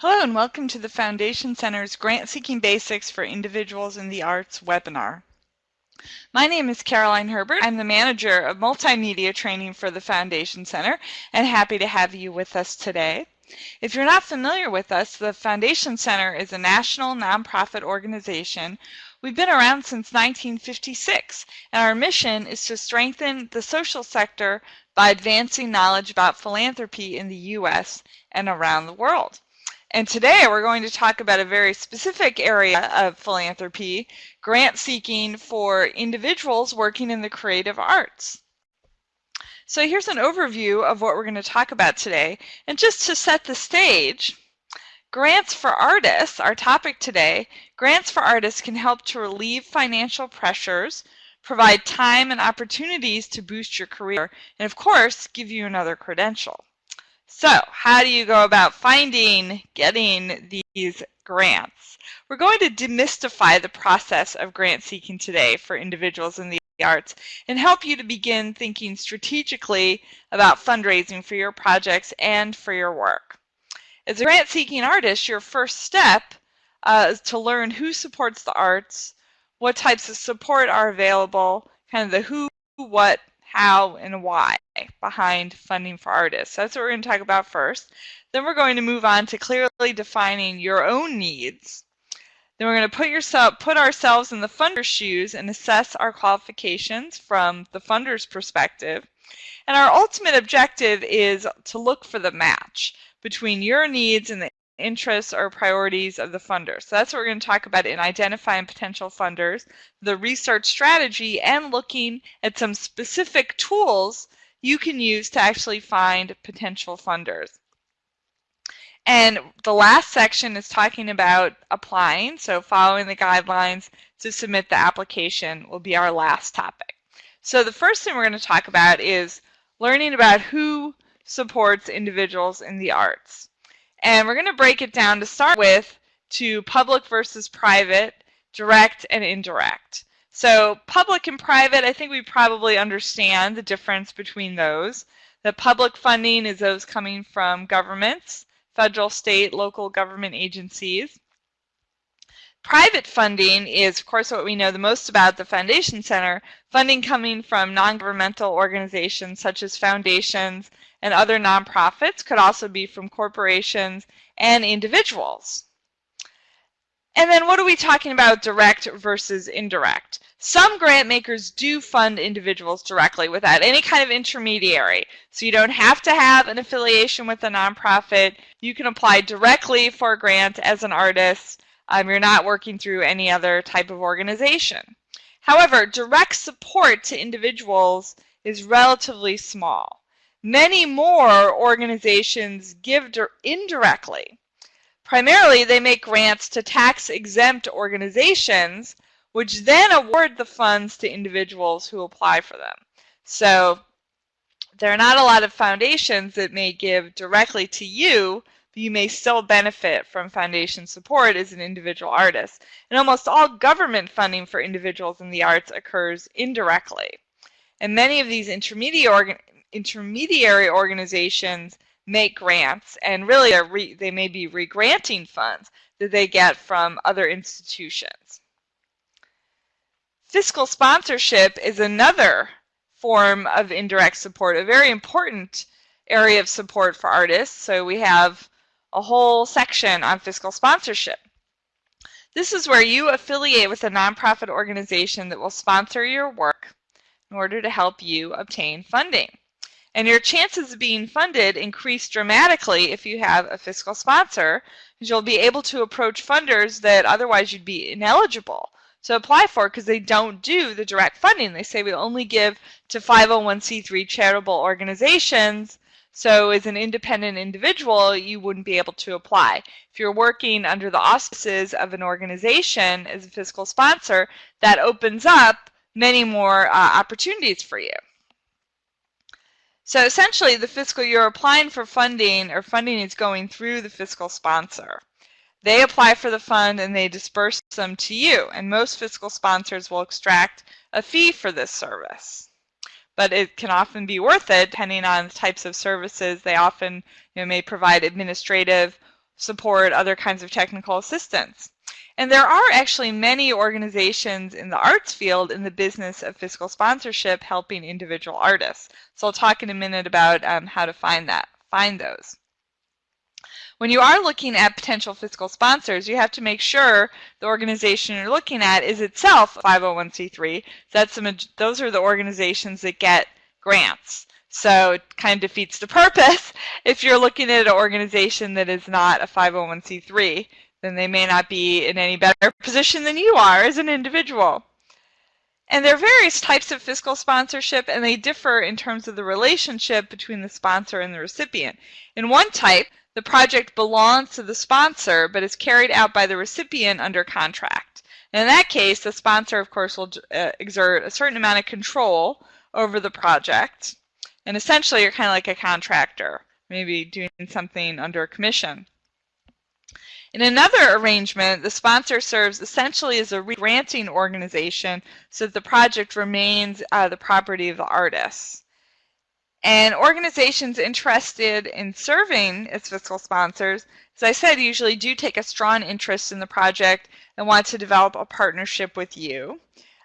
Hello and welcome to the Foundation Center's Grant Seeking Basics for Individuals in the Arts webinar. My name is Caroline Herbert. I'm the manager of multimedia training for the Foundation Center and happy to have you with us today. If you're not familiar with us, the Foundation Center is a national nonprofit organization. We've been around since 1956 and our mission is to strengthen the social sector by advancing knowledge about philanthropy in the U.S. and around the world. And today we're going to talk about a very specific area of philanthropy, grant seeking for individuals working in the creative arts. So here's an overview of what we're going to talk about today. And just to set the stage, grants for artists, our topic today, grants for artists can help to relieve financial pressures, provide time and opportunities to boost your career, and of course, give you another credential. So how do you go about finding, getting these grants? We're going to demystify the process of grant seeking today for individuals in the arts and help you to begin thinking strategically about fundraising for your projects and for your work. As a grant seeking artist, your first step uh, is to learn who supports the arts, what types of support are available, kind of the who, what, how, and why behind funding for artists. That's what we're going to talk about first. Then we're going to move on to clearly defining your own needs. Then we're going to put yourself put ourselves in the funder's shoes and assess our qualifications from the funder's perspective. And our ultimate objective is to look for the match between your needs and the interests or priorities of the funder. So that's what we're going to talk about in identifying potential funders, the research strategy, and looking at some specific tools you can use to actually find potential funders. And the last section is talking about applying, so following the guidelines to submit the application will be our last topic. So the first thing we're going to talk about is learning about who supports individuals in the arts. And we're going to break it down to start with to public versus private, direct and indirect. So public and private, I think we probably understand the difference between those. The public funding is those coming from governments, federal, state, local government agencies. Private funding is, of course, what we know the most about the Foundation Center, funding coming from non-governmental organizations such as foundations and other nonprofits, could also be from corporations and individuals. And then what are we talking about direct versus indirect? Some grant makers do fund individuals directly without any kind of intermediary. So you don't have to have an affiliation with a nonprofit. You can apply directly for a grant as an artist. Um, you're not working through any other type of organization. However, direct support to individuals is relatively small. Many more organizations give indirectly. Primarily, they make grants to tax-exempt organizations, which then award the funds to individuals who apply for them. So there are not a lot of foundations that may give directly to you, but you may still benefit from foundation support as an individual artist. And almost all government funding for individuals in the arts occurs indirectly. And many of these intermediary intermediary organizations make grants, and really they may be regranting funds that they get from other institutions. Fiscal sponsorship is another form of indirect support, a very important area of support for artists. So we have a whole section on fiscal sponsorship. This is where you affiliate with a nonprofit organization that will sponsor your work in order to help you obtain funding. And your chances of being funded increase dramatically if you have a fiscal sponsor, because you'll be able to approach funders that otherwise you'd be ineligible to apply for because they don't do the direct funding. They say we only give to 501c3 charitable organizations. So as an independent individual, you wouldn't be able to apply. If you're working under the auspices of an organization as a fiscal sponsor, that opens up many more uh, opportunities for you. So essentially, the fiscal you're applying for funding or funding is going through the fiscal sponsor. They apply for the fund and they disperse them to you. And most fiscal sponsors will extract a fee for this service. But it can often be worth it depending on the types of services. They often you know, may provide administrative support, other kinds of technical assistance. And there are actually many organizations in the arts field in the business of fiscal sponsorship helping individual artists. So I'll talk in a minute about um, how to find that, find those. When you are looking at potential fiscal sponsors, you have to make sure the organization you're looking at is itself 501c3. That's the, those are the organizations that get grants. So it kind of defeats the purpose if you're looking at an organization that is not a 501c3 then they may not be in any better position than you are as an individual. And there are various types of fiscal sponsorship, and they differ in terms of the relationship between the sponsor and the recipient. In one type, the project belongs to the sponsor, but is carried out by the recipient under contract. And in that case, the sponsor, of course, will uh, exert a certain amount of control over the project. And essentially, you're kind of like a contractor, maybe doing something under a commission. In another arrangement, the sponsor serves essentially as a granting organization so that the project remains uh, the property of the artist. And organizations interested in serving as fiscal sponsors, as I said, usually do take a strong interest in the project and want to develop a partnership with you.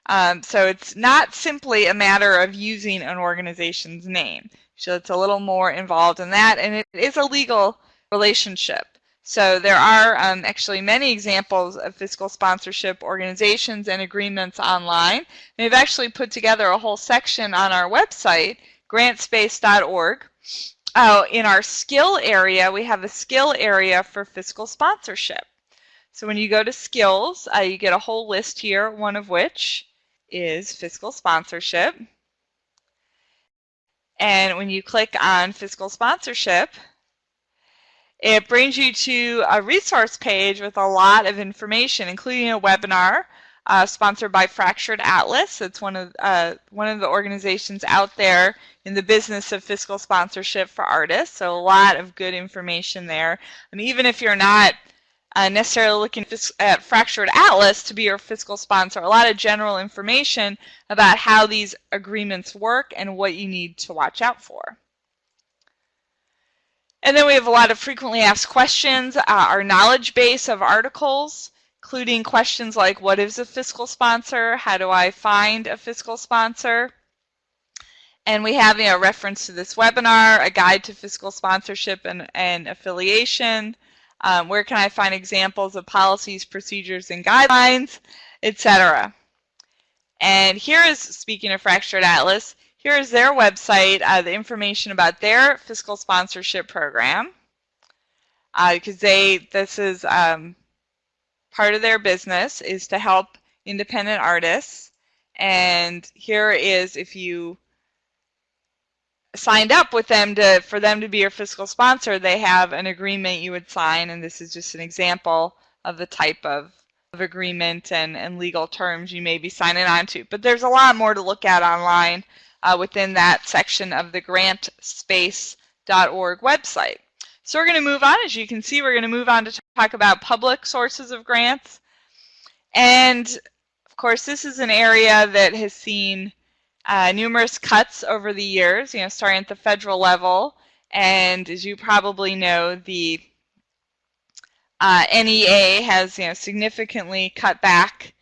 Um, so it's not simply a matter of using an organization's name. So it's a little more involved in that, and it is a legal relationship. So there are um, actually many examples of fiscal sponsorship organizations and agreements online. We've actually put together a whole section on our website, grantspace.org. Uh, in our skill area, we have a skill area for fiscal sponsorship. So when you go to skills, uh, you get a whole list here, one of which is fiscal sponsorship. And when you click on fiscal sponsorship, it brings you to a resource page with a lot of information, including a webinar uh, sponsored by Fractured Atlas. It's one of uh, one of the organizations out there in the business of fiscal sponsorship for artists. So a lot of good information there. And even if you're not uh, necessarily looking at Fractured Atlas to be your fiscal sponsor, a lot of general information about how these agreements work and what you need to watch out for. And then we have a lot of frequently asked questions, uh, our knowledge base of articles, including questions like what is a fiscal sponsor? How do I find a fiscal sponsor? And we have you know, a reference to this webinar, a guide to fiscal sponsorship and, and affiliation, um, where can I find examples of policies, procedures, and guidelines, etc. And here is, speaking of Fractured Atlas, Here's their website, uh, the information about their fiscal sponsorship program. Because uh, they, this is um, part of their business is to help independent artists. And here is if you signed up with them to for them to be your fiscal sponsor, they have an agreement you would sign, and this is just an example of the type of, of agreement and, and legal terms you may be signing on to. But there's a lot more to look at online uh, within that section of the grantspace.org website. So we're going to move on. As you can see, we're going to move on to talk about public sources of grants. And of course, this is an area that has seen uh, numerous cuts over the years, you know, starting at the federal level. And as you probably know, the uh, NEA has you know, significantly cut back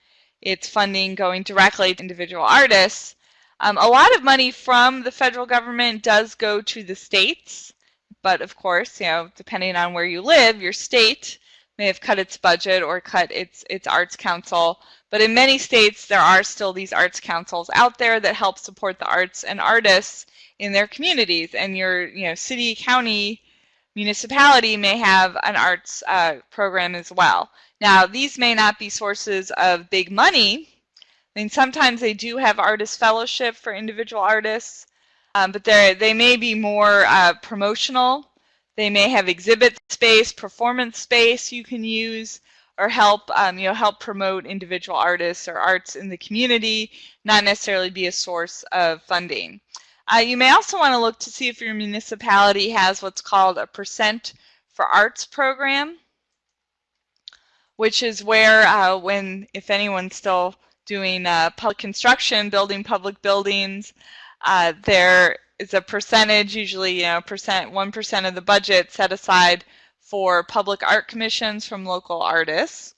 its funding going directly to individual artists. Um, a lot of money from the federal government does go to the states, but of course, you know, depending on where you live, your state may have cut its budget or cut its its arts council. But in many states, there are still these arts councils out there that help support the arts and artists in their communities. And your, you know, city, county, municipality may have an arts uh, program as well. Now, these may not be sources of big money I mean, sometimes they do have artist fellowship for individual artists, um, but they they may be more uh, promotional. They may have exhibit space, performance space you can use, or help um, you know help promote individual artists or arts in the community, not necessarily be a source of funding. Uh, you may also want to look to see if your municipality has what's called a percent for arts program, which is where uh, when if anyone's still doing uh, public construction, building public buildings. Uh, there is a percentage, usually you know, percent one percent of the budget set aside for public art commissions from local artists.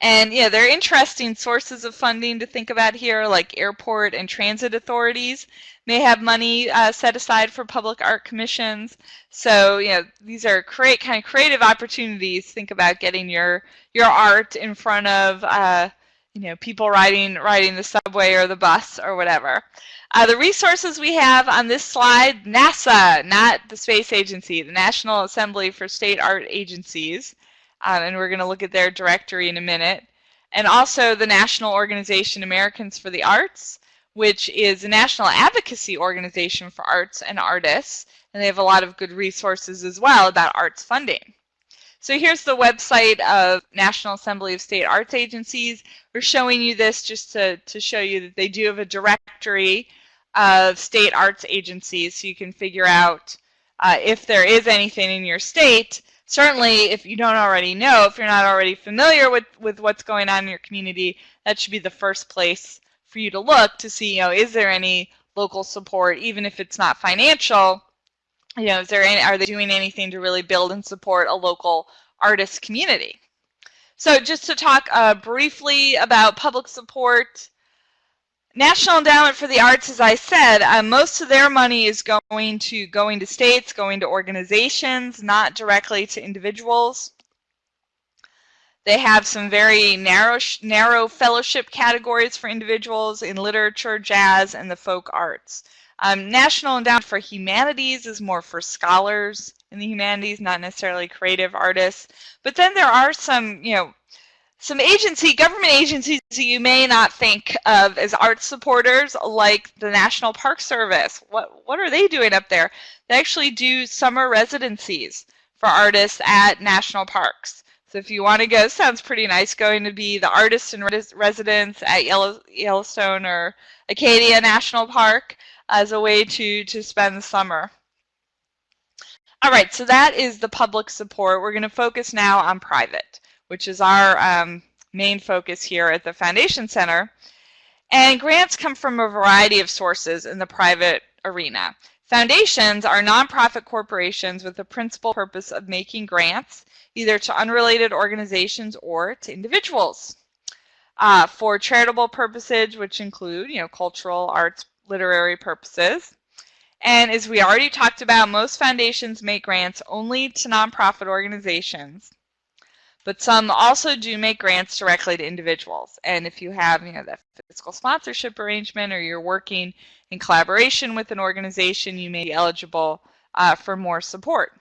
And yeah, there are interesting sources of funding to think about here, like airport and transit authorities may have money uh, set aside for public art commissions. So you know, these are create kind of creative opportunities. Think about getting your your art in front of uh, you know people riding riding the subway or the bus or whatever. Uh, the resources we have on this slide, NASA, not the space agency, the National Assembly for State Art Agencies um, and we're going to look at their directory in a minute. And also the National Organization Americans for the Arts, which is a national advocacy organization for arts and artists. And they have a lot of good resources as well about arts funding. So here's the website of National Assembly of State Arts Agencies. We're showing you this just to, to show you that they do have a directory of state arts agencies so you can figure out uh, if there is anything in your state certainly if you don't already know, if you're not already familiar with, with what's going on in your community, that should be the first place for you to look to see, you know, is there any local support, even if it's not financial, you know, is there any, are they doing anything to really build and support a local artist community? So just to talk uh, briefly about public support, National Endowment for the Arts, as I said, uh, most of their money is going to going to states, going to organizations, not directly to individuals. They have some very narrow, narrow fellowship categories for individuals in literature, jazz, and the folk arts. Um, National Endowment for Humanities is more for scholars in the humanities, not necessarily creative artists. But then there are some, you know, some agency, government agencies you may not think of as art supporters, like the National Park Service. What, what are they doing up there? They actually do summer residencies for artists at national parks. So if you want to go, sounds pretty nice, going to be the artist in residence at Yellow, Yellowstone or Acadia National Park as a way to, to spend the summer. All right, so that is the public support. We're going to focus now on private which is our um, main focus here at the Foundation Center. And grants come from a variety of sources in the private arena. Foundations are nonprofit corporations with the principal purpose of making grants either to unrelated organizations or to individuals uh, for charitable purposes, which include, you know, cultural, arts, literary purposes. And as we already talked about, most foundations make grants only to nonprofit organizations. But some also do make grants directly to individuals. And if you have, you know, that fiscal sponsorship arrangement or you're working in collaboration with an organization, you may be eligible uh, for more support.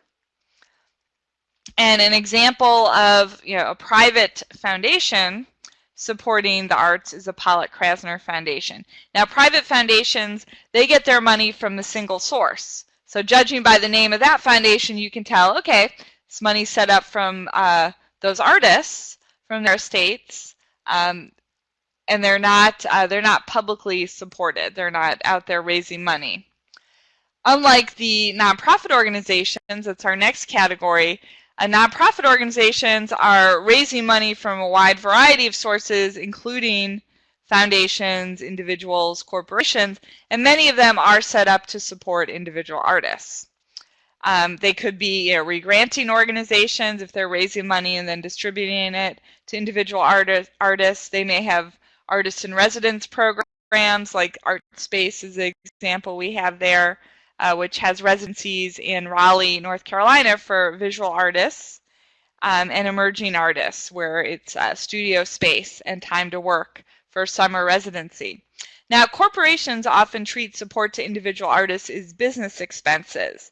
And an example of, you know, a private foundation supporting the arts is the Pollock Krasner Foundation. Now, private foundations, they get their money from the single source. So judging by the name of that foundation, you can tell, okay, this money's set up from uh, those artists from their states, um, and they're not uh, they're not publicly supported. They're not out there raising money. Unlike the nonprofit organizations, that's our next category. Nonprofit organizations are raising money from a wide variety of sources, including foundations, individuals, corporations, and many of them are set up to support individual artists. Um, they could be you know, regranting organizations if they're raising money and then distributing it to individual artists. artists. They may have artist in residence programs like Art Space is an example we have there, uh, which has residencies in Raleigh, North Carolina for visual artists um, and emerging artists where it's uh, studio space and time to work for summer residency. Now, corporations often treat support to individual artists as business expenses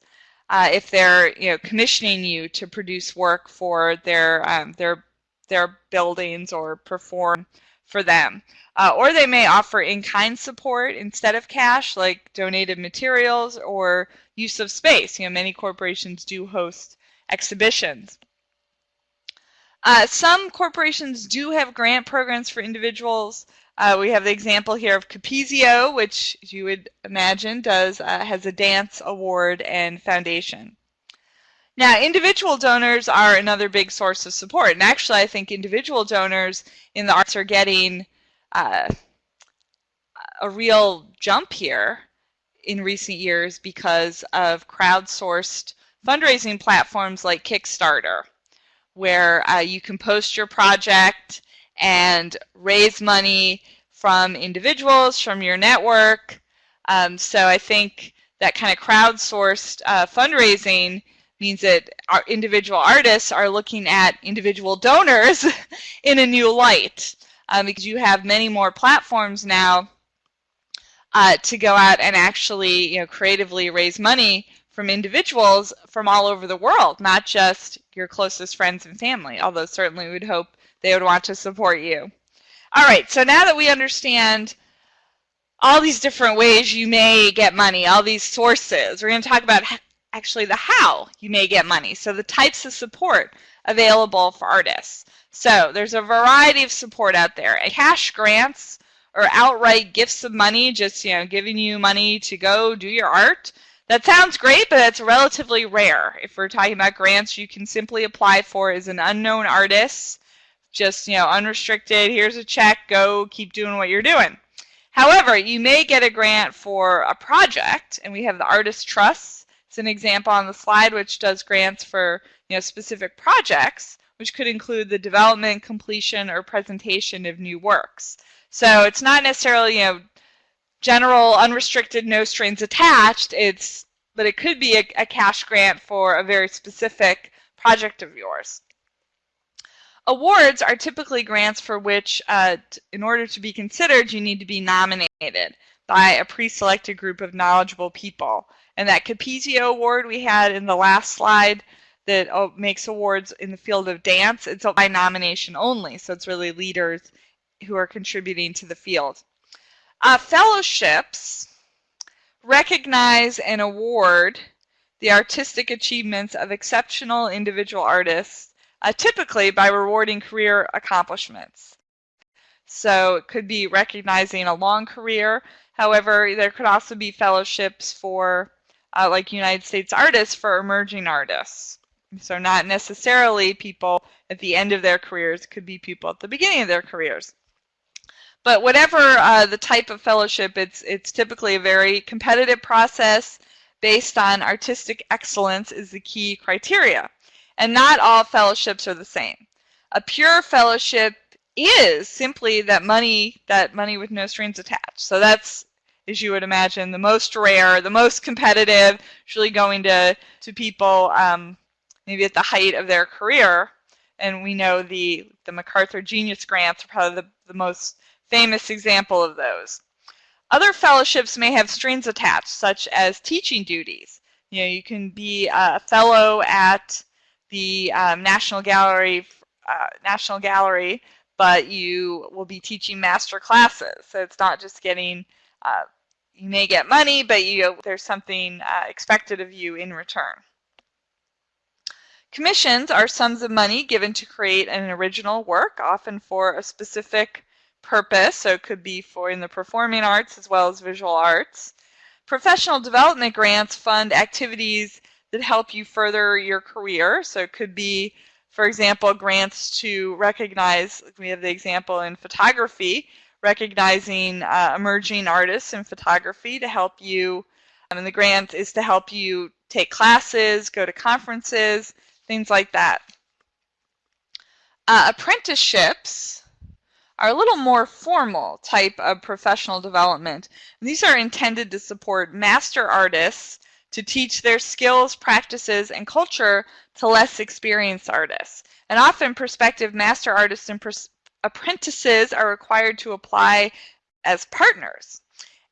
uh, if they're you know commissioning you to produce work for their um, their their buildings or perform for them. Uh, or they may offer in-kind support instead of cash, like donated materials or use of space. You know, many corporations do host exhibitions. Uh, some corporations do have grant programs for individuals. Uh, we have the example here of Capezio, which you would imagine does uh, has a dance award and foundation. Now, individual donors are another big source of support, and actually, I think individual donors in the arts are getting uh, a real jump here in recent years because of crowdsourced fundraising platforms like Kickstarter, where uh, you can post your project and raise money from individuals, from your network. Um, so I think that kind of crowdsourced uh, fundraising means that our individual artists are looking at individual donors in a new light um, because you have many more platforms now uh, to go out and actually you know creatively raise money from individuals from all over the world, not just your closest friends and family, although certainly we would hope they would want to support you. All right, so now that we understand all these different ways you may get money, all these sources, we're going to talk about actually the how you may get money. So the types of support available for artists. So there's a variety of support out there. Cash grants or outright gifts of money, just you know, giving you money to go do your art. That sounds great, but it's relatively rare. If we're talking about grants, you can simply apply for as an unknown artist. Just, you know, unrestricted, here's a check, go keep doing what you're doing. However, you may get a grant for a project, and we have the Artist Trust. It's an example on the slide which does grants for you know, specific projects, which could include the development, completion, or presentation of new works. So it's not necessarily, you know, general, unrestricted, no strings attached. It's, but it could be a, a cash grant for a very specific project of yours. Awards are typically grants for which, uh, in order to be considered, you need to be nominated by a pre-selected group of knowledgeable people. And that Capezio Award we had in the last slide that oh, makes awards in the field of dance, it's by nomination only. So it's really leaders who are contributing to the field. Uh, fellowships recognize and award the artistic achievements of exceptional individual artists, uh, typically by rewarding career accomplishments. So it could be recognizing a long career. However, there could also be fellowships for, uh, like United States artists, for emerging artists. So not necessarily people at the end of their careers, could be people at the beginning of their careers. But whatever uh, the type of fellowship, it's, it's typically a very competitive process based on artistic excellence is the key criteria. And not all fellowships are the same. A pure fellowship is simply that money, that money with no strings attached. So that's, as you would imagine, the most rare, the most competitive, usually going to, to people um, maybe at the height of their career. And we know the, the MacArthur Genius Grants are probably the, the most famous example of those. Other fellowships may have strings attached, such as teaching duties. You know, you can be a fellow at the um, National Gallery, uh, National Gallery, but you will be teaching master classes. So it's not just getting, uh, you may get money, but you there's something uh, expected of you in return. Commissions are sums of money given to create an original work, often for a specific purpose, so it could be for in the performing arts as well as visual arts. Professional development grants fund activities that help you further your career, so it could be, for example, grants to recognize, we have the example in photography, recognizing uh, emerging artists in photography to help you, um, and the grant is to help you take classes, go to conferences, things like that. Uh, apprenticeships are a little more formal type of professional development. These are intended to support master artists to teach their skills, practices, and culture to less experienced artists. And often prospective master artists and apprentices are required to apply as partners.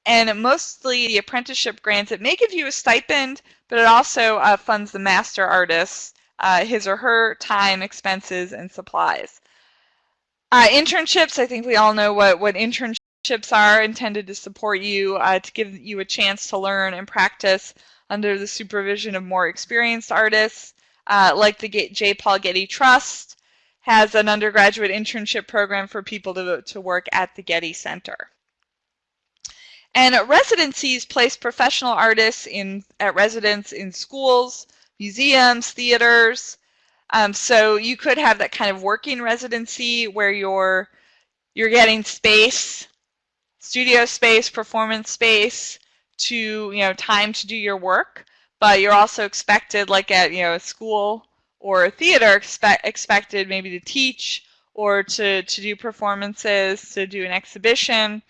And mostly the apprenticeship grants, it may give you a stipend, but it also uh, funds the master artist, uh, his or her time, expenses, and supplies. Uh, internships, I think we all know what, what internships are intended to support you, uh, to give you a chance to learn and practice under the supervision of more experienced artists, uh, like the J. Paul Getty Trust has an undergraduate internship program for people to, to work at the Getty Center. And residencies place professional artists in at residence in schools, museums, theaters, um, so you could have that kind of working residency where you're you're getting space, studio space, performance space to you know time to do your work. but you're also expected, like at you know a school or theater, expect, expected maybe to teach or to, to do performances, to do an exhibition.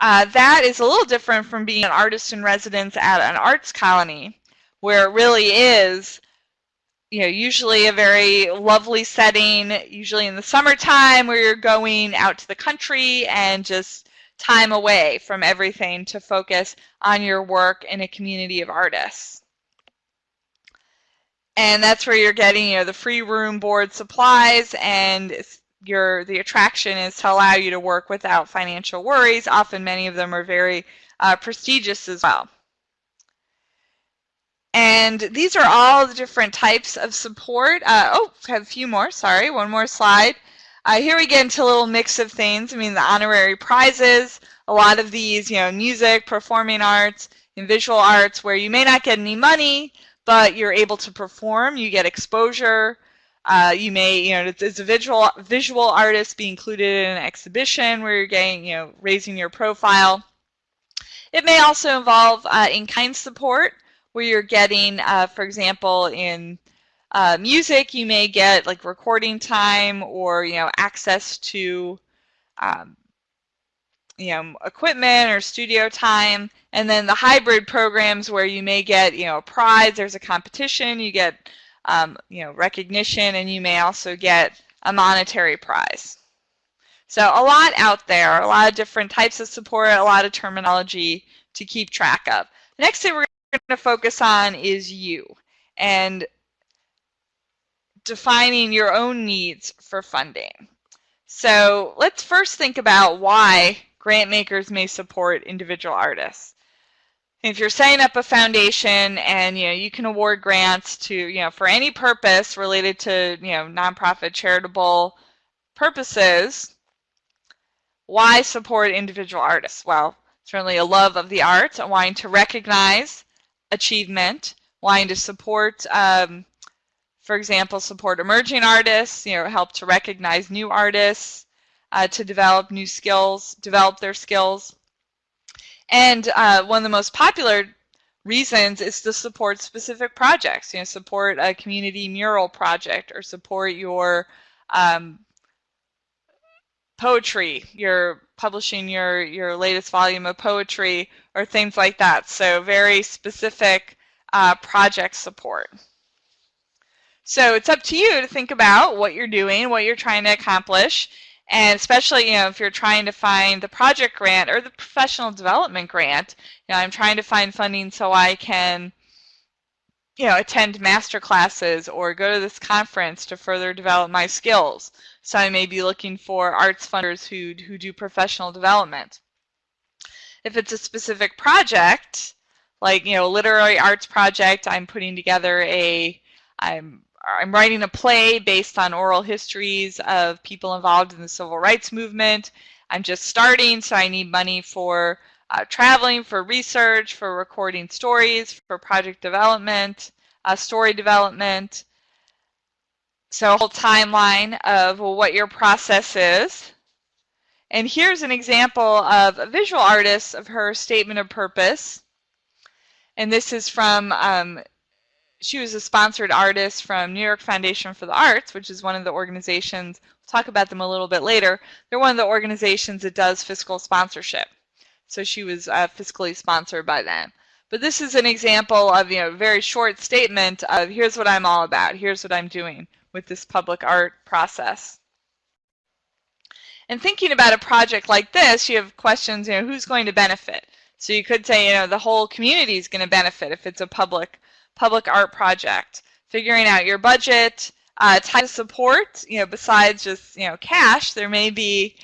Uh, that is a little different from being an artist in residence at an arts colony, where it really is you know, usually a very lovely setting, usually in the summertime where you're going out to the country and just time away from everything to focus on your work in a community of artists. And that's where you're getting, you know, the free room board supplies and your the attraction is to allow you to work without financial worries. Often many of them are very uh, prestigious as well. And these are all the different types of support. Uh, oh, have a few more. Sorry, one more slide. Uh, here we get into a little mix of things. I mean, the honorary prizes, a lot of these, you know, music, performing arts, and visual arts, where you may not get any money, but you're able to perform. You get exposure. Uh, you may, you know, as a visual visual artist, be included in an exhibition where you're getting, you know, raising your profile. It may also involve uh, in-kind support where you're getting, uh, for example, in uh, music, you may get like recording time or you know access to um, you know equipment or studio time, and then the hybrid programs where you may get you know a prize. There's a competition, you get um, you know recognition, and you may also get a monetary prize. So a lot out there, a lot of different types of support, a lot of terminology to keep track of. The next thing we're going to focus on is you and defining your own needs for funding. So let's first think about why grant makers may support individual artists. If you're setting up a foundation and you know you can award grants to you know for any purpose related to you know nonprofit charitable purposes, why support individual artists? Well, certainly a love of the arts, and wanting to recognize achievement, wanting to support, um, for example, support emerging artists, you know, help to recognize new artists, uh, to develop new skills, develop their skills. And uh, one of the most popular reasons is to support specific projects, you know, support a community mural project or support your um, poetry, you're publishing your, your latest volume of poetry or things like that. So very specific uh, project support. So it's up to you to think about what you're doing, what you're trying to accomplish, and especially you know if you're trying to find the project grant or the professional development grant. You know, I'm trying to find funding so I can you know attend master classes or go to this conference to further develop my skills. So I may be looking for arts funders who, who do professional development. If it's a specific project, like you know, a literary arts project, I'm putting together a, I'm I'm writing a play based on oral histories of people involved in the civil rights movement. I'm just starting, so I need money for uh, traveling, for research, for recording stories, for project development, uh, story development, so a whole timeline of what your process is. And here's an example of a visual artist of her statement of purpose. And this is from, um, she was a sponsored artist from New York Foundation for the Arts, which is one of the organizations, we'll talk about them a little bit later. They're one of the organizations that does fiscal sponsorship. So she was uh, fiscally sponsored by them. But this is an example of, you know, a very short statement of here's what I'm all about, here's what I'm doing with this public art process. And thinking about a project like this, you have questions, you know, who's going to benefit? So you could say, you know, the whole community is going to benefit if it's a public public art project. Figuring out your budget, uh, type of support, you know, besides just, you know, cash, there may be,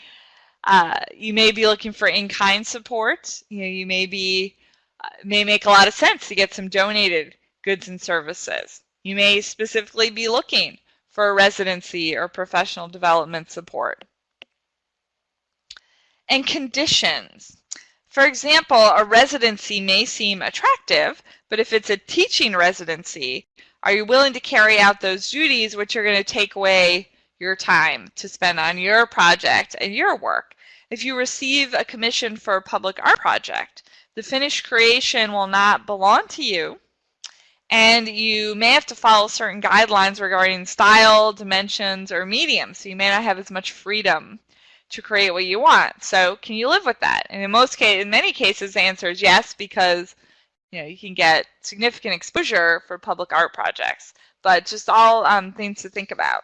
uh, you may be looking for in-kind support. You know, you may be, uh, may make a lot of sense to get some donated goods and services. You may specifically be looking for residency or professional development support. And conditions. For example, a residency may seem attractive, but if it's a teaching residency, are you willing to carry out those duties which are going to take away your time to spend on your project and your work? If you receive a commission for a public art project, the finished creation will not belong to you And you may have to follow certain guidelines regarding style, dimensions, or medium. So you may not have as much freedom to create what you want. So can you live with that? And in most cases, in many cases, the answer is yes, because you know you can get significant exposure for public art projects. But just all um, things to think about.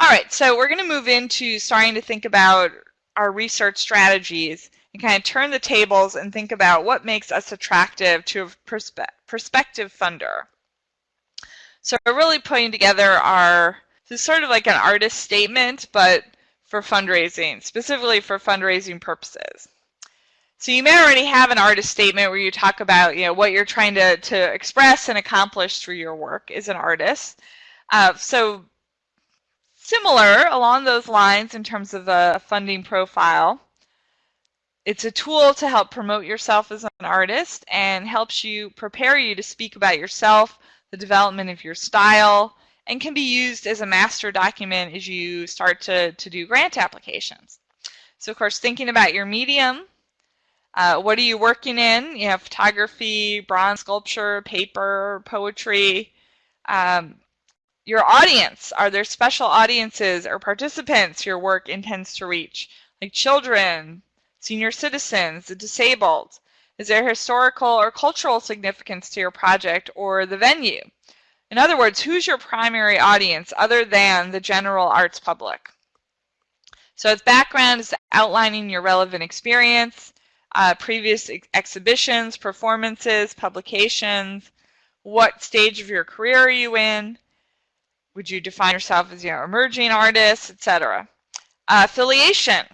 All right, so we're going to move into starting to think about our research strategies and kind of turn the tables and think about what makes us attractive to a perspe prospective funder. So we're really putting together our, this is sort of like an artist statement, but for fundraising, specifically for fundraising purposes. So you may already have an artist statement where you talk about, you know, what you're trying to, to express and accomplish through your work as an artist. Uh, so similar along those lines in terms of a funding profile. It's a tool to help promote yourself as an artist and helps you prepare you to speak about yourself, the development of your style, and can be used as a master document as you start to, to do grant applications. So of course, thinking about your medium, uh, what are you working in? You have photography, bronze sculpture, paper, poetry. Um, your audience, are there special audiences or participants your work intends to reach, like children, senior citizens, the disabled? Is there historical or cultural significance to your project or the venue? In other words, who's your primary audience other than the general arts public? So its background is outlining your relevant experience, uh, previous ex exhibitions, performances, publications, what stage of your career are you in, would you define yourself as you know, emerging artist, etc. Uh, affiliation.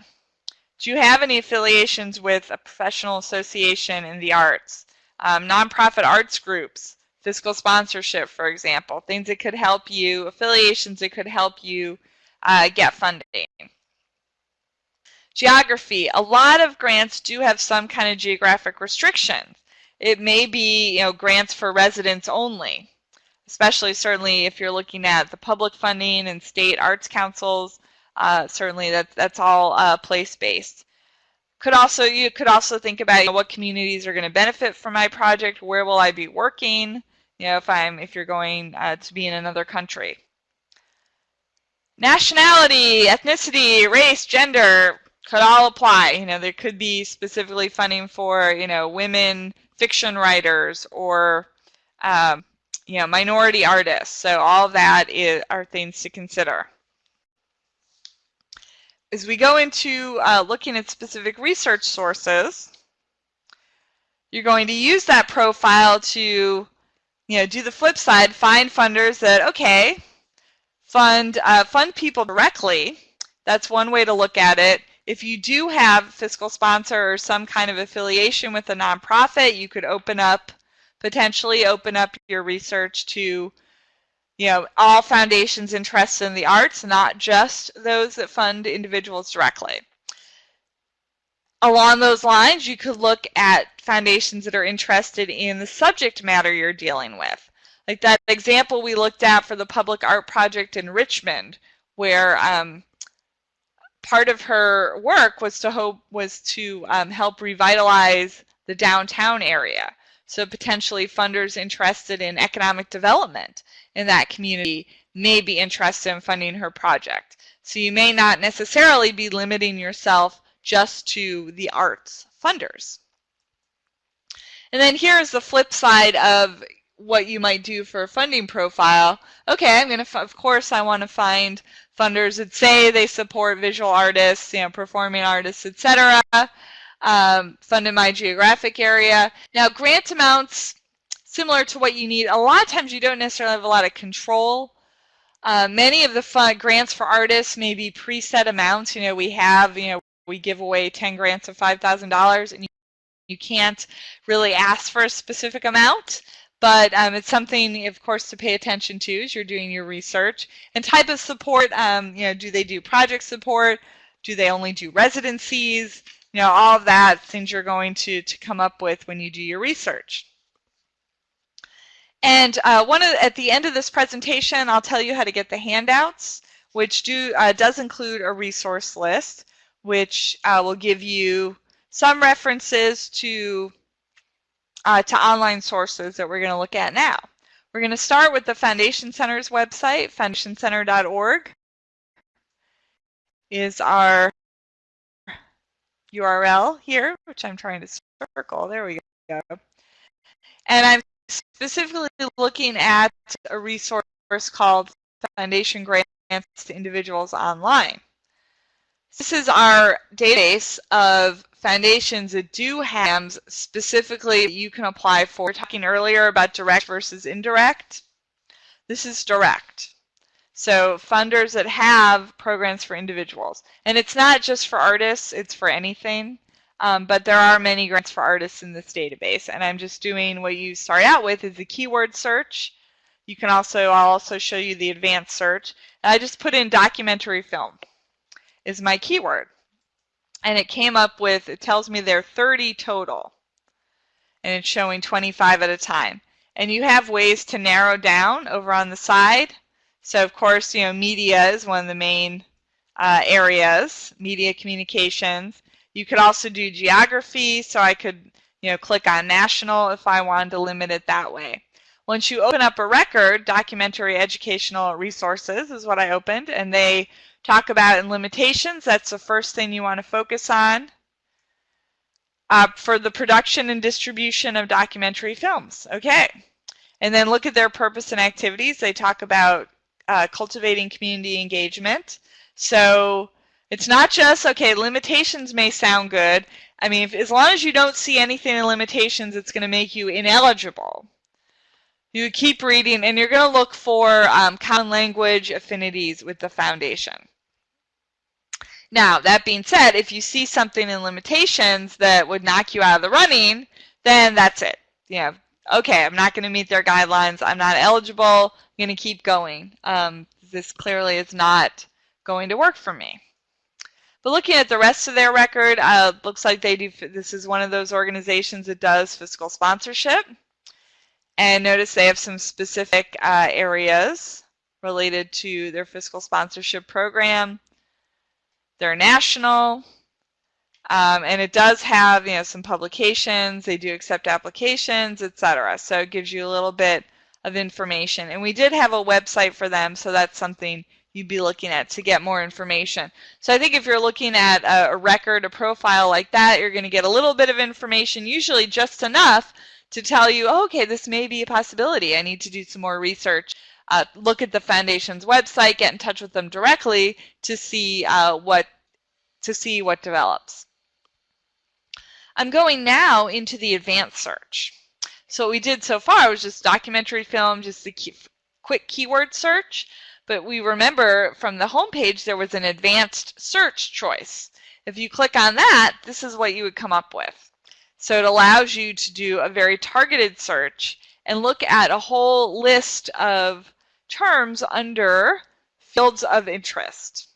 Do you have any affiliations with a professional association in the arts? Um, nonprofit arts groups, fiscal sponsorship, for example, things that could help you, affiliations that could help you uh, get funding. Geography. A lot of grants do have some kind of geographic restrictions. It may be you know, grants for residents only, especially certainly if you're looking at the public funding and state arts councils. Uh, certainly that, that's all uh, place-based. Could also you could also think about you know, what communities are going to benefit from my project. Where will I be working? You know, if I'm if you're going uh, to be in another country. Nationality, ethnicity, race, gender could all apply. You know, there could be specifically funding for you know women fiction writers or um, you know minority artists. So all that is, are things to consider as we go into uh, looking at specific research sources, you're going to use that profile to you know, do the flip side, find funders that, okay, fund, uh, fund people directly. That's one way to look at it. If you do have fiscal sponsor or some kind of affiliation with a nonprofit, you could open up, potentially open up your research to you know, all foundations interested in the arts, not just those that fund individuals directly. Along those lines, you could look at foundations that are interested in the subject matter you're dealing with. Like that example we looked at for the public art project in Richmond, where um, part of her work was to hope was to um, help revitalize the downtown area. So potentially funders interested in economic development in that community may be interested in funding her project. So you may not necessarily be limiting yourself just to the arts funders. And then here's the flip side of what you might do for a funding profile. Okay, I'm going to, of course, I want to find funders that say they support visual artists, you know, performing artists, etc. Um, fund in my geographic area. Now, grant amounts similar to what you need. A lot of times you don't necessarily have a lot of control. Uh, many of the grants for artists may be preset amounts. You know, we have, you know, we give away 10 grants of $5,000 and you, can't really ask for a specific amount. But um, it's something, of course, to pay attention to as you're doing your research. And type of support, um, you know, do they do project support? Do they only do residencies? You know, all of that things you're going to, to come up with when you do your research. And uh, one of, at the end of this presentation, I'll tell you how to get the handouts, which do uh, does include a resource list, which uh, will give you some references to uh, to online sources that we're going to look at now. We're going to start with the Foundation Center's website, foundationcenter.org is our URL here, which I'm trying to circle. There we go. And I'm specifically looking at a resource called Foundation Grants to Individuals Online. This is our database of foundations that do have specifically you can apply for. We are talking earlier about direct versus indirect. This is direct. So funders that have programs for individuals. And it's not just for artists, it's for anything. Um, but there are many grants for artists in this database. And I'm just doing what you start out with is a keyword search. You can also, I'll also show you the advanced search. And I just put in documentary film is my keyword. And it came up with, it tells me there are 30 total. And it's showing 25 at a time. And you have ways to narrow down over on the side. So of course, you know, media is one of the main uh, areas, media communications. You could also do geography, so I could, you know, click on national if I wanted to limit it that way. Once you open up a record, documentary educational resources is what I opened, and they talk about in limitations. That's the first thing you want to focus on. Uh, for the production and distribution of documentary films. Okay. And then look at their purpose and activities. They talk about uh, cultivating community engagement. So it's not just, okay, limitations may sound good. I mean, if, as long as you don't see anything in limitations, it's going to make you ineligible. You keep reading, and you're going to look for um, common language affinities with the foundation. Now, that being said, if you see something in limitations that would knock you out of the running, then that's it. You know, okay, I'm not going to meet their guidelines. I'm not eligible. I'm going to keep going. Um, this clearly is not going to work for me. But looking at the rest of their record, uh, looks like they do. This is one of those organizations that does fiscal sponsorship. And notice they have some specific uh, areas related to their fiscal sponsorship program. They're national, um, and it does have you know some publications. They do accept applications, etc. So it gives you a little bit of information. And we did have a website for them, so that's something you'd be looking at to get more information. So I think if you're looking at a, a record, a profile like that, you're going to get a little bit of information, usually just enough to tell you, oh, okay, this may be a possibility. I need to do some more research. Uh, look at the foundation's website, get in touch with them directly to see uh, what to see what develops. I'm going now into the advanced search. So what we did so far was just documentary film, just a key, quick keyword search. But we remember from the home page there was an advanced search choice. If you click on that, this is what you would come up with. So it allows you to do a very targeted search and look at a whole list of terms under fields of interest.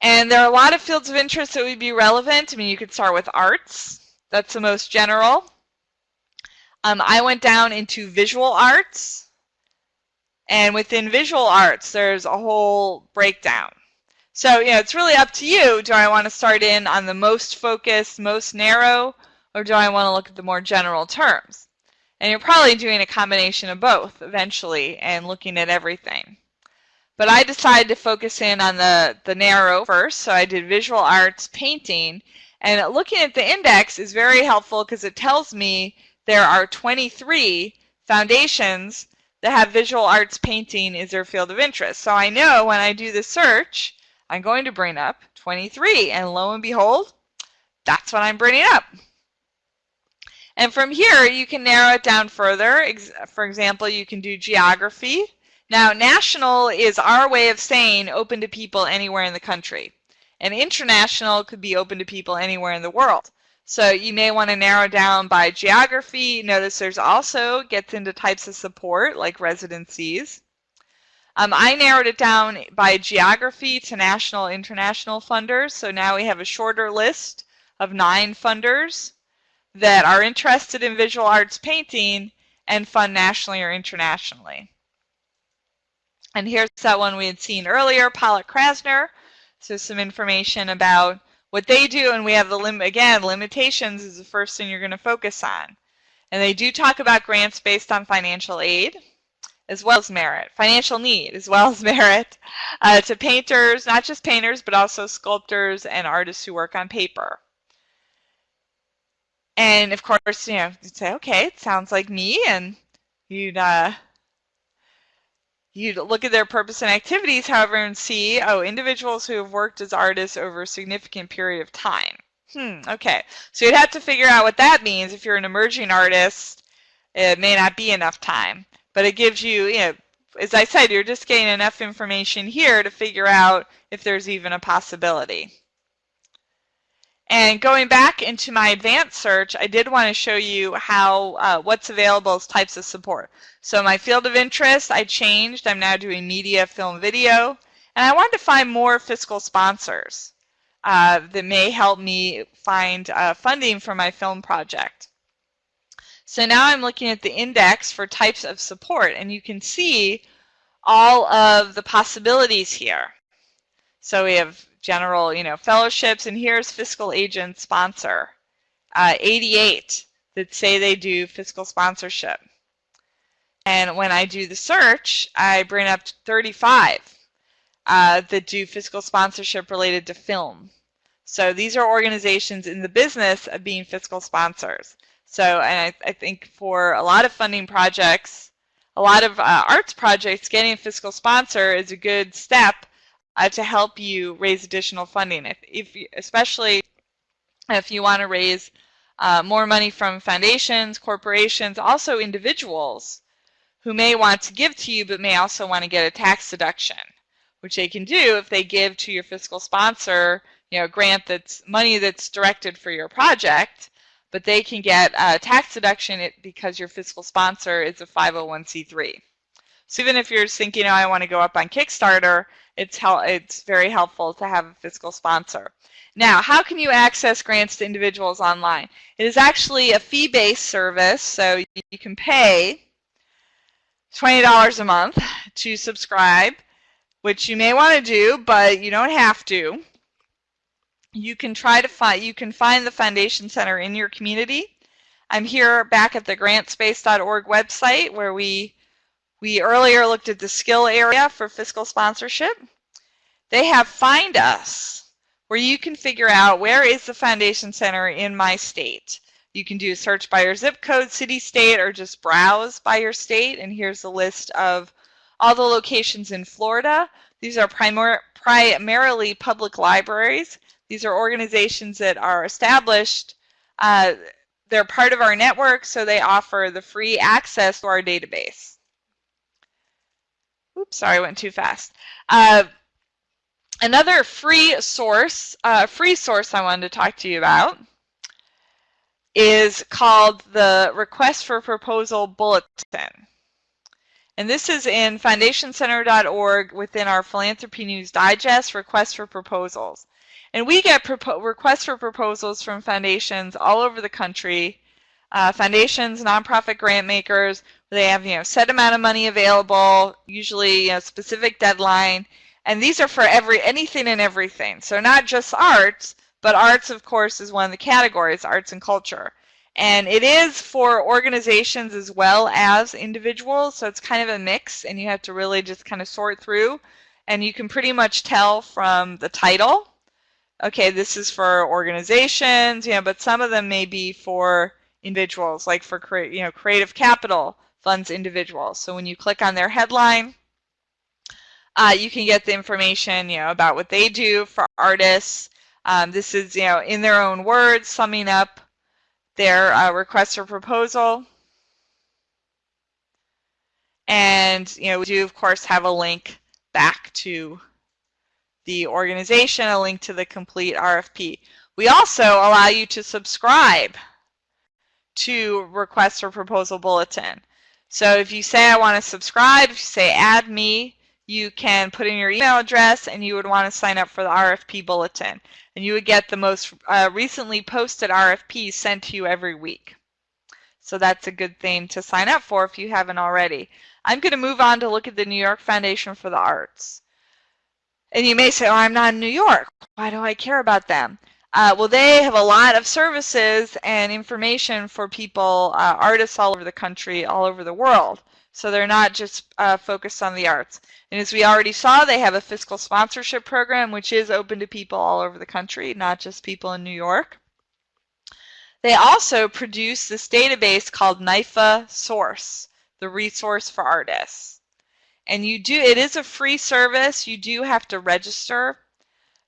And there are a lot of fields of interest that would be relevant. I mean, you could start with arts. That's the most general. Um, I went down into visual arts. And within visual arts, there's a whole breakdown. So, you know, it's really up to you. Do I want to start in on the most focused, most narrow, or do I want to look at the more general terms? And you're probably doing a combination of both eventually and looking at everything. But I decided to focus in on the, the narrow first, so I did visual arts painting. And looking at the index is very helpful because it tells me there are 23 foundations that have visual arts painting as their field of interest. So I know when I do the search, I'm going to bring up 23. And lo and behold, that's what I'm bringing up. And from here, you can narrow it down further. For example, you can do geography. Now, national is our way of saying open to people anywhere in the country. And international could be open to people anywhere in the world. So you may want to narrow down by geography. Notice there's also gets into types of support like residencies. Um, I narrowed it down by geography to national international funders. So now we have a shorter list of nine funders that are interested in visual arts painting and fund nationally or internationally. And here's that one we had seen earlier, Pollock Krasner. So some information about what they do, and we have the lim again, limitations is the first thing you're going to focus on. And they do talk about grants based on financial aid as well as merit, financial need as well as merit uh, to painters, not just painters, but also sculptors and artists who work on paper. And of course, you know, you'd say, okay, it sounds like me, and you'd uh, you'd look at their purpose and activities, however, and see, oh, individuals who have worked as artists over a significant period of time. Hmm, okay. So you'd have to figure out what that means. If you're an emerging artist, it may not be enough time. But it gives you, you know, as I said, you're just getting enough information here to figure out if there's even a possibility. And going back into my advanced search, I did want to show you how uh, what's available as types of support. So my field of interest, I changed. I'm now doing media, film, video. And I wanted to find more fiscal sponsors uh, that may help me find uh, funding for my film project. So now I'm looking at the index for types of support, and you can see all of the possibilities here. So we have general, you know, fellowships, and here's fiscal agent sponsor. Uh, 88 that say they do fiscal sponsorship. And when I do the search, I bring up 35 uh, that do fiscal sponsorship related to film. So these are organizations in the business of being fiscal sponsors. So, and I, I think for a lot of funding projects, a lot of uh, arts projects, getting a fiscal sponsor is a good step uh, to help you raise additional funding. If, if especially if you want to raise uh, more money from foundations, corporations, also individuals who may want to give to you but may also want to get a tax deduction, which they can do if they give to your fiscal sponsor, you know, grant that's money that's directed for your project, but they can get a tax deduction because your fiscal sponsor is a 501c3. So even if you're thinking, oh, I want to go up on Kickstarter, it's, it's very helpful to have a fiscal sponsor. Now, how can you access grants to individuals online? It is actually a fee-based service, so you can pay $20 a month to subscribe, which you may want to do, but you don't have to. You can try to find, you can find the Foundation Center in your community. I'm here back at the grantspace.org website where we we earlier looked at the skill area for fiscal sponsorship. They have Find Us, where you can figure out where is the Foundation Center in my state. You can do a search by your zip code, city, state, or just browse by your state. And here's a list of all the locations in Florida. These are primar primarily public libraries. These are organizations that are established. Uh, they're part of our network, so they offer the free access to our database. Oops, sorry, I went too fast. Uh, another free source, uh, free source I wanted to talk to you about is called the Request for Proposal Bulletin. And this is in foundationcenter.org within our Philanthropy News Digest, Request for Proposals. And we get requests for proposals from foundations all over the country uh, foundations, nonprofit grant makers, they have you know set amount of money available, usually a specific deadline, and these are for every anything and everything. So not just arts, but arts, of course, is one of the categories, arts and culture. And it is for organizations as well as individuals, so it's kind of a mix, and you have to really just kind of sort through. And you can pretty much tell from the title, okay, this is for organizations, you know, but some of them may be for individuals, like for you know Creative Capital funds individuals. So when you click on their headline, uh, you can get the information you know about what they do for artists. Um, this is you know in their own words summing up their uh, request for proposal. And you know we do of course have a link back to the organization, a link to the complete RFP. We also allow you to subscribe to request for proposal bulletin. So if you say I want to subscribe, if you say add me, you can put in your email address and you would want to sign up for the RFP bulletin. And you would get the most uh, recently posted RFPs sent to you every week. So that's a good thing to sign up for if you haven't already. I'm going to move on to look at the New York Foundation for the Arts. And you may say, oh, I'm not in New York. Why do I care about them? Uh, well, they have a lot of services and information for people, uh, artists all over the country, all over the world. So they're not just uh, focused on the arts. And as we already saw, they have a fiscal sponsorship program, which is open to people all over the country, not just people in New York. They also produce this database called NYFA Source, the resource for artists. And you do, it is a free service. You do have to register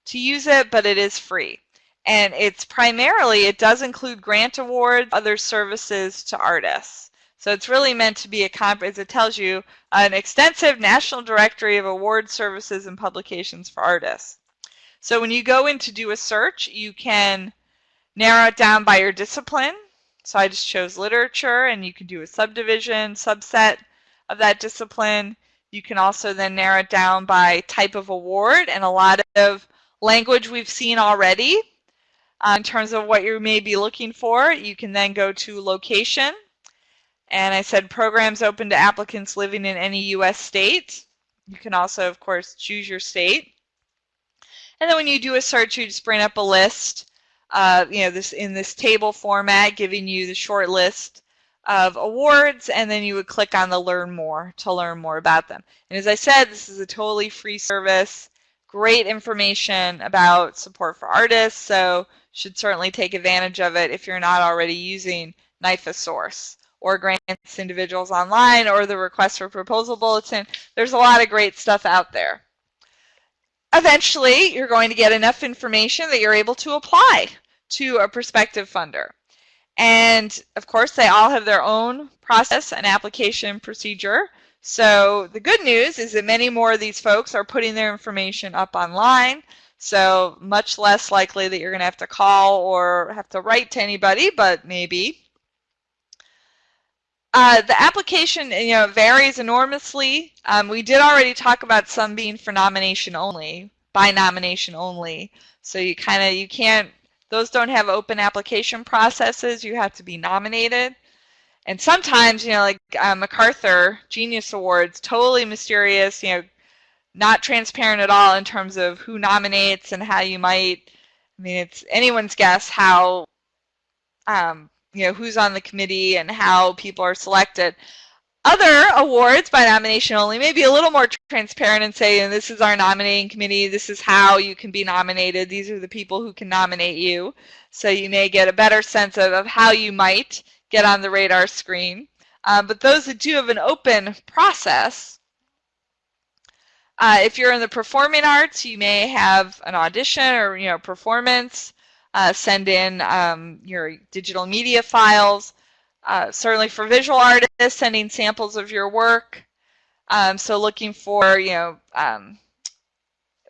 to use it, but it is free. And it's primarily, it does include grant awards, other services to artists. So it's really meant to be a comp, as it tells you, an extensive national directory of award services and publications for artists. So when you go in to do a search, you can narrow it down by your discipline. So I just chose literature, and you can do a subdivision, subset of that discipline. You can also then narrow it down by type of award, and a lot of language we've seen already uh, in terms of what you may be looking for. You can then go to location. And I said programs open to applicants living in any U.S. state. You can also, of course, choose your state. And then when you do a search, you just bring up a list, uh, you know, this in this table format, giving you the short list of awards, and then you would click on the Learn More to learn more about them. And as I said, this is a totally free service great information about support for artists, so should certainly take advantage of it if you're not already using NYFA Source or grants individuals online or the request for proposal bulletin. There's a lot of great stuff out there. Eventually, you're going to get enough information that you're able to apply to a prospective funder. And of course, they all have their own process and application procedure. So the good news is that many more of these folks are putting their information up online. So much less likely that you're going to have to call or have to write to anybody, but maybe. Uh, the application you know varies enormously. Um, we did already talk about some being for nomination only, by nomination only. So you kind of you can't those don't have open application processes. You have to be nominated and sometimes, you know, like uh, MacArthur Genius Awards, totally mysterious, you know, not transparent at all in terms of who nominates and how you might. I mean, it's anyone's guess how, um, you know, who's on the committee and how people are selected. Other awards by nomination only may be a little more transparent and say, this is our nominating committee, this is how you can be nominated, these are the people who can nominate you. So you may get a better sense of, of how you might get on the radar screen. Um, but those that do have an open process, uh, if you're in the performing arts, you may have an audition or you know performance. Uh, send in um, your digital media files. Uh, certainly for visual artists, sending samples of your work. Um, so looking for you know, um,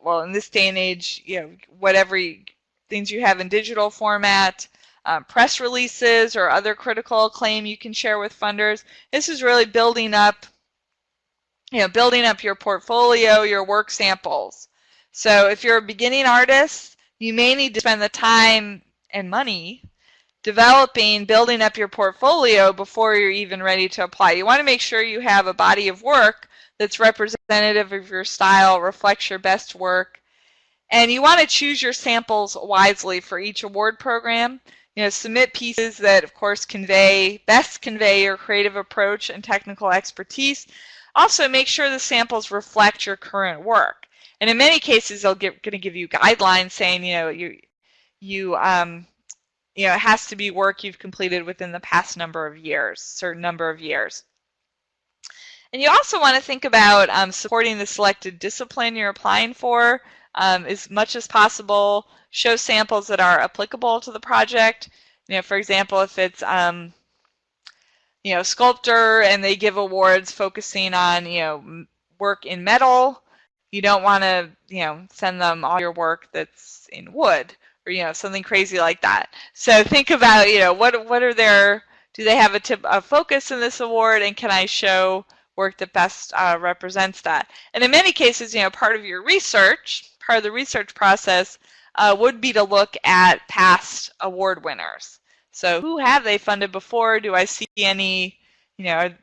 well in this day and age, you know whatever you, things you have in digital format um, press releases or other critical acclaim you can share with funders. This is really building up, you know, building up your portfolio, your work samples. So if you're a beginning artist, you may need to spend the time and money developing, building up your portfolio before you're even ready to apply. You want to make sure you have a body of work that's representative of your style, reflects your best work, and you want to choose your samples wisely for each award program. You know, submit pieces that, of course, convey best convey your creative approach and technical expertise. Also, make sure the samples reflect your current work. And in many cases, they're going to give you guidelines saying, you know, you, you, um, you know, it has to be work you've completed within the past number of years, certain number of years. And you also want to think about um, supporting the selected discipline you're applying for um, as much as possible show samples that are applicable to the project. You know, for example, if it's um, you know sculptor and they give awards focusing on you know work in metal, you don't want to you know send them all your work that's in wood or you know something crazy like that. So think about you know what what are their do they have a tip a focus in this award and can I show work that best uh, represents that? And in many cases, you know, part of your research, part of the research process uh, would be to look at past award winners. So who have they funded before? Do I see any, you know,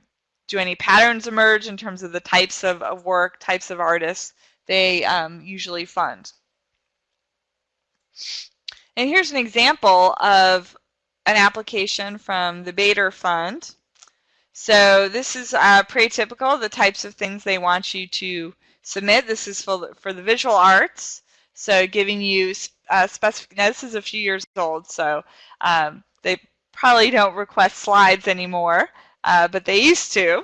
do any patterns emerge in terms of the types of, of work, types of artists they um, usually fund? And here's an example of an application from the Bader Fund. So this is uh, pretty typical, the types of things they want you to submit. This is for the, for the visual arts. So giving you uh, specific, now this is a few years old, so um, they probably don't request slides anymore, uh, but they used to.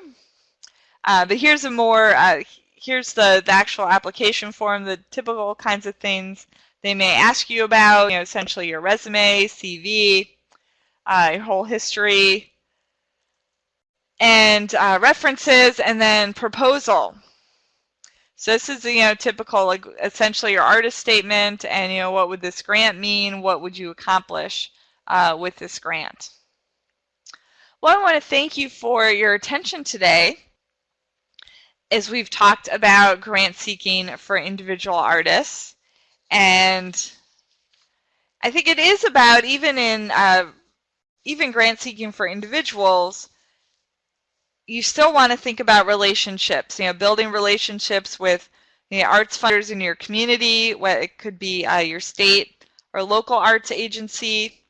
Uh, but here's a more, uh, here's the, the actual application form, the typical kinds of things they may ask you about, you know, essentially your resume, CV, uh, your whole history, and uh, references, and then proposal. So this is, you know, typical, like essentially your artist statement and, you know, what would this grant mean? What would you accomplish uh, with this grant? Well, I want to thank you for your attention today as we've talked about grant seeking for individual artists. And I think it is about, even in, uh, even grant seeking for individuals, you still want to think about relationships, you know, building relationships with the arts funders in your community, what it could be uh, your state or local arts agency,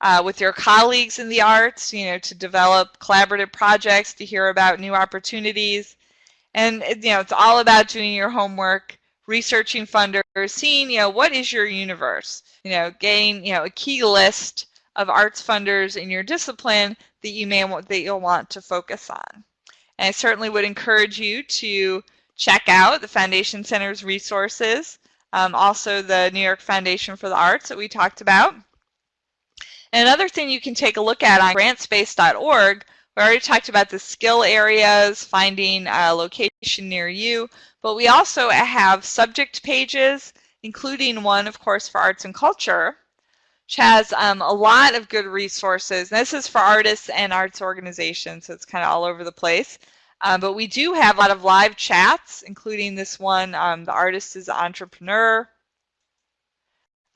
uh, with your colleagues in the arts, you know, to develop collaborative projects, to hear about new opportunities. And, you know, it's all about doing your homework, researching funders, seeing, you know, what is your universe? You know, getting, you know, a key list of arts funders in your discipline that you may that you'll want to focus on. And I certainly would encourage you to check out the Foundation Center's resources, um, also the New York Foundation for the Arts that we talked about. And another thing you can take a look at on grantspace.org, we already talked about the skill areas, finding a location near you, but we also have subject pages, including one, of course, for arts and culture, which has um, a lot of good resources. This is for artists and arts organizations, so it's kind of all over the place. Um, but we do have a lot of live chats, including this one, um, The Artist is Entrepreneur.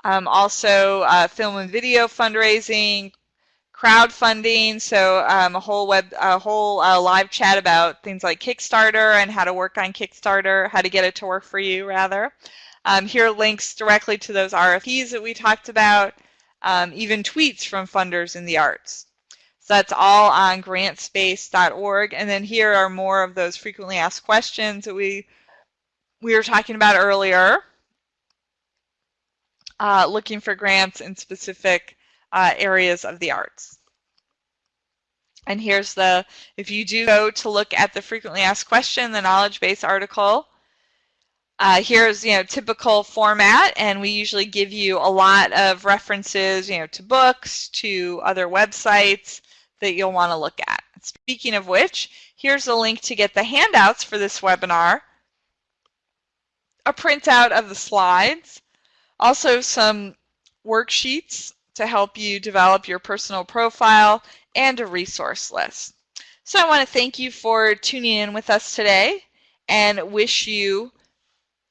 Um, also, uh, film and video fundraising, crowdfunding, so um, a whole web, a whole uh, live chat about things like Kickstarter and how to work on Kickstarter, how to get it to work for you, rather. Um, here are links directly to those RFPs that we talked about um, even tweets from funders in the arts. So that's all on grantspace.org. And then here are more of those frequently asked questions that we, we were talking about earlier, uh, looking for grants in specific uh, areas of the arts. And here's the, if you do go to look at the frequently asked question, the knowledge base article, uh, here's you know typical format, and we usually give you a lot of references, you know, to books, to other websites that you'll want to look at. Speaking of which, here's a link to get the handouts for this webinar, a printout of the slides, also some worksheets to help you develop your personal profile, and a resource list. So I want to thank you for tuning in with us today and wish you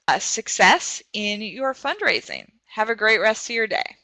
Uh, success in your fundraising. Have a great rest of your day.